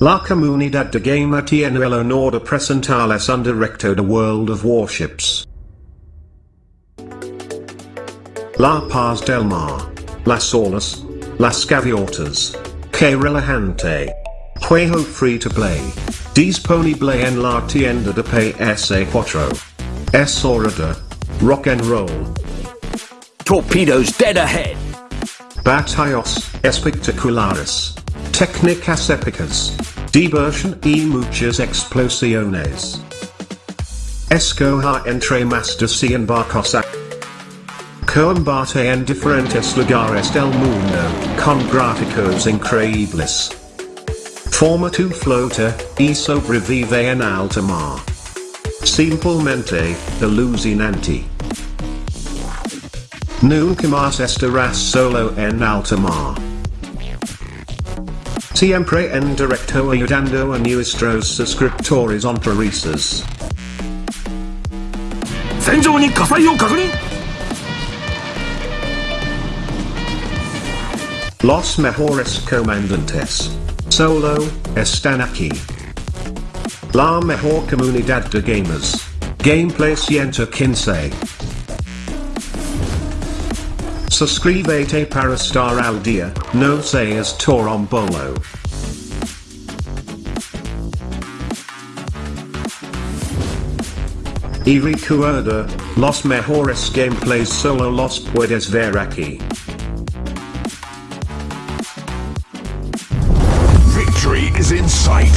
La comunidad de gamer tiene el honor de presentarles un directo de World of Warships. La Paz del Mar. Las Olas. Las Gaviotas. Que relajante. Juego free to play. Disponible en la tienda de PS4. Es hora de rock and roll. Torpedoes dead ahead. Batallos espectaculares. Técnicas épicas. Diversion y muchas explosiones. Escoja entre masters y embarcos a combate en diferentes lugares del mundo, con gráficos increíbles. Forma tu flota, y sobrevive en alta mar. Simplemente, alucinante. Nunca más estarás solo en alta mar. Siempre en directo ayudando a nuestros suscriptores honrarices. 戦場に火災を確認 Los mejores comandantes. Solo, están aquí. La mejor comunidad de gamers. Gameplay 115. Suscríbete para estar al día, no seas torombolo. Y recuerda, los mejores gameplays solo los puedes ver aquí. Victory is in sight.